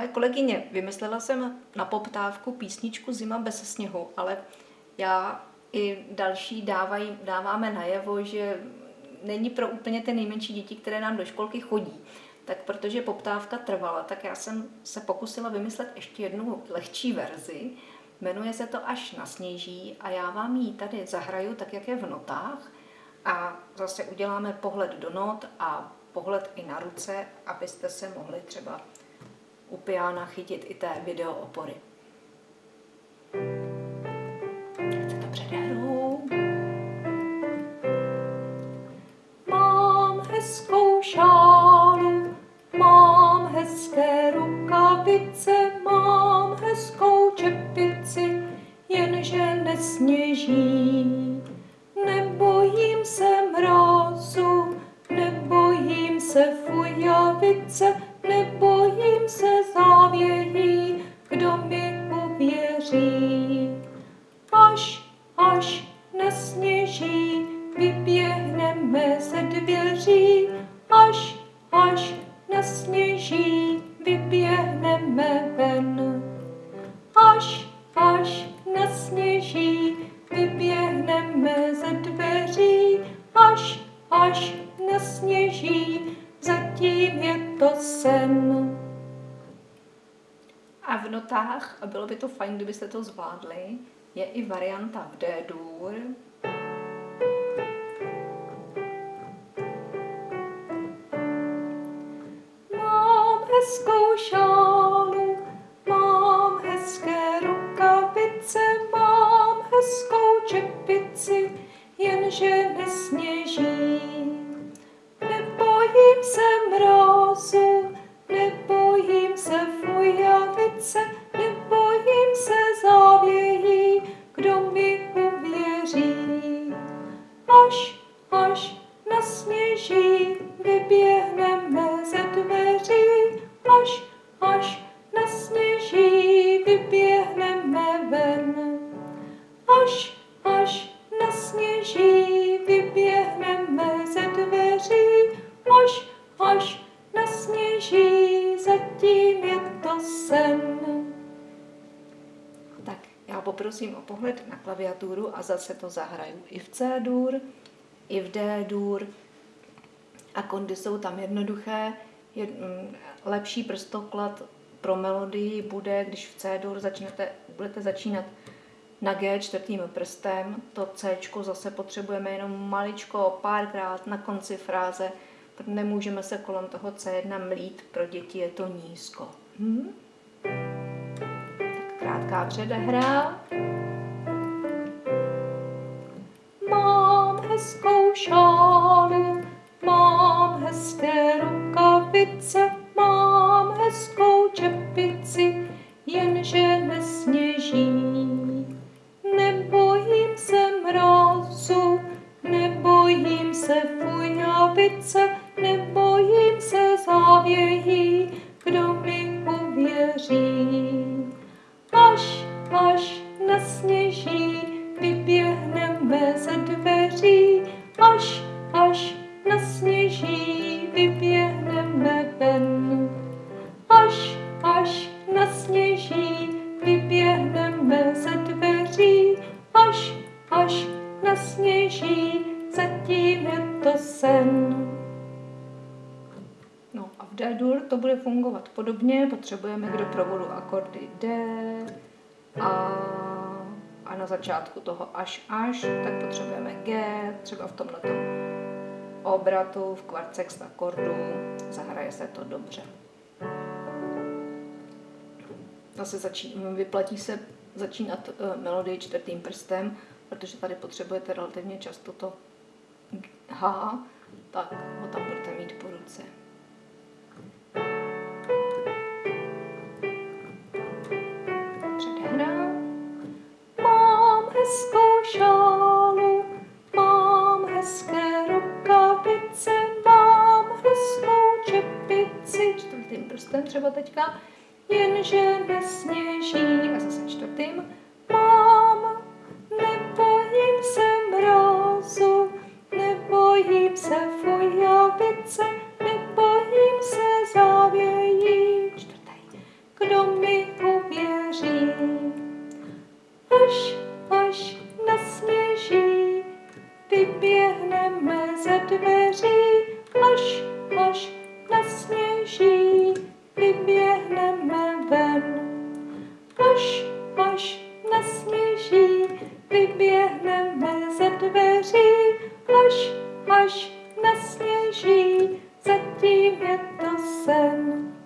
Milé kolegyně, vymyslela jsem na poptávku písničku Zima bez sněhu, ale já i další dávají, dáváme najevo, že není pro úplně ty nejmenší děti, které nám do školky chodí. Tak protože poptávka trvala, tak já jsem se pokusila vymyslet ještě jednu lehčí verzi. Jmenuje se to Až na sněží a já vám ji tady zahraju tak, jak je v notách. A zase uděláme pohled do not a pohled i na ruce, abyste se mohli třeba u piana chytit i té video opory. Se to předehru. Mám hezkou šálu, mám hezké rukavice, mám hezkou čepici, jenže nesněží. Nebojím se mrazu, nebojím se fujavice, nebojím se závějí, kdo mi uvěří. Až, až nesněží, vyběhneme A v notách, a bylo by to fajn, kdybyste to zvládli, je i varianta v D-dur. Fujavice, nebojím se závějí, kdo mi uvěří. Až, až nasněží, vyběhneme ze dveří, až, až nasněží, vyběhneme ven. Až, až nasněží, vyběhneme Já poprosím o pohled na klaviaturu a zase to zahraju i v C-dur, i v D-dur. A kondy jsou tam jednoduché. Je, mm, lepší prstoklad pro melodii bude, když v C-dur začnete, budete začínat na G čtvrtým prstem. To C zase potřebujeme jenom maličko, párkrát na konci fráze, nemůžeme se kolem toho C1 mlít, pro děti je to nízko. Hm? Krátká předehra. Mám hezkou šálu, mám hezké rukavice, mám hezkou čepici, jenže nesněží. Nebojím se mrazu, nebojím se fujavice, nebojím se závějí, kdo mi uvěří. Nasněží, vyběhneme ze dveří, až, až nasněží, vyběhneme ven. Až, až nasněží, vyběhneme ze dveří, až, až nasněží, zatím je to sen. No a v D-dur to bude fungovat podobně. Potřebujeme k doprovodu akordy D, A a na začátku toho až až, tak potřebujeme G, třeba v tomhle obratu, v kvartsext akordu, zahraje se to dobře. Zase začí, vyplatí se začínat uh, melodii čtvrtým prstem, protože tady potřebujete relativně často to H, tak ho tam budete mít po ruce. Prstem třeba teďka. jenže nesněží. A zase čtvrtým. Až, až nasněží, zatím je to sen.